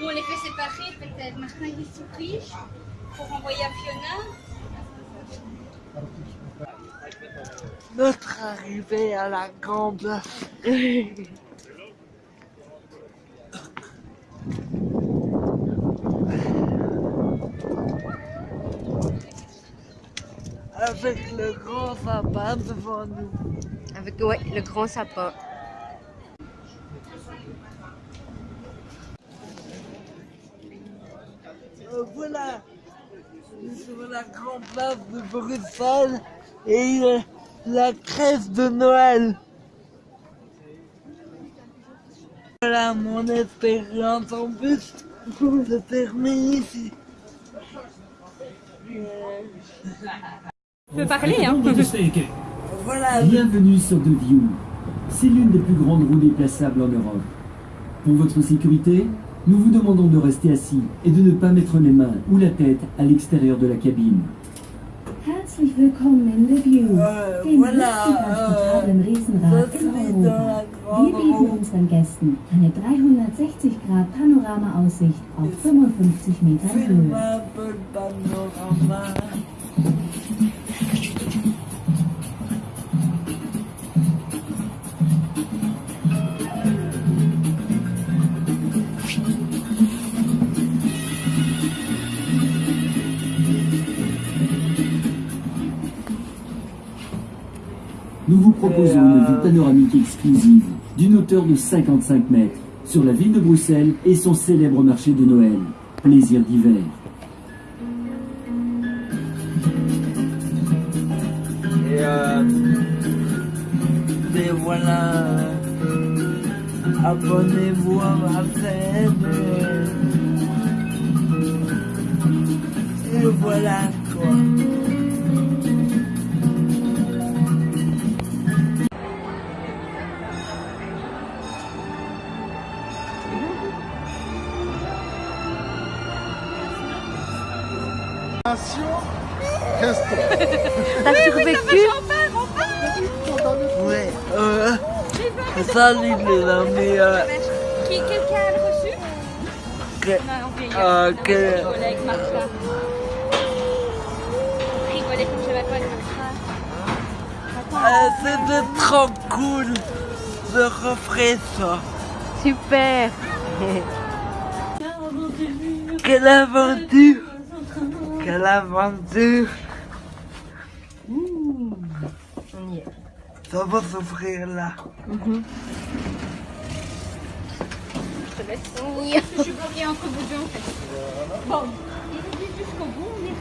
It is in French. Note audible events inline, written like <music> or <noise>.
Ou on les fait séparer peut-être. Martin qui se pour envoyer à Fiona. Notre arrivée à la grande <laughs> Avec le grand sapin devant nous. Avec ouais, le grand sapin. Euh, voilà, sur la grande place de Bruxelles et euh, la crèche de Noël. Voilà, mon expérience en bus se termine ici. Euh, <laughs> Tu peux parler, hein <laughs> Voilà, Bienvenue sur The View. C'est l'une des plus grandes roues déplaçables en Europe. Pour votre sécurité, nous vous demandons de rester assis et de ne pas mettre les mains ou la tête à l'extérieur de la cabine. Herzlich willkommen in The View, äh, dem voilà, transportablen äh, Riesenrad in Europa. Wir bieten unseren Gästen eine 360 Grad Panorama-Aussicht auf 55 Metern Höhe. Nous vous proposons une vue panoramique exclusive d'une hauteur de 55 mètres sur la ville de Bruxelles et son célèbre marché de Noël, plaisir d'hiver. Et, euh, et voilà, abonnez-vous à ma chaîne. Et voilà <laughs> T'as survécu Ouais, euh, salut les amis. Euh, Qui, quelqu'un a le reçu que, euh, un que, avec Martha. Rigoler comme je Martha. euh, c'était trop cool. Je referai ça. Super Quelle aventure Quelle aventure On y est. Ça va s'ouvrir là. Je te laisse. Je suis bloquée entre vous deux en fait. Bon, il est jusqu'au bout,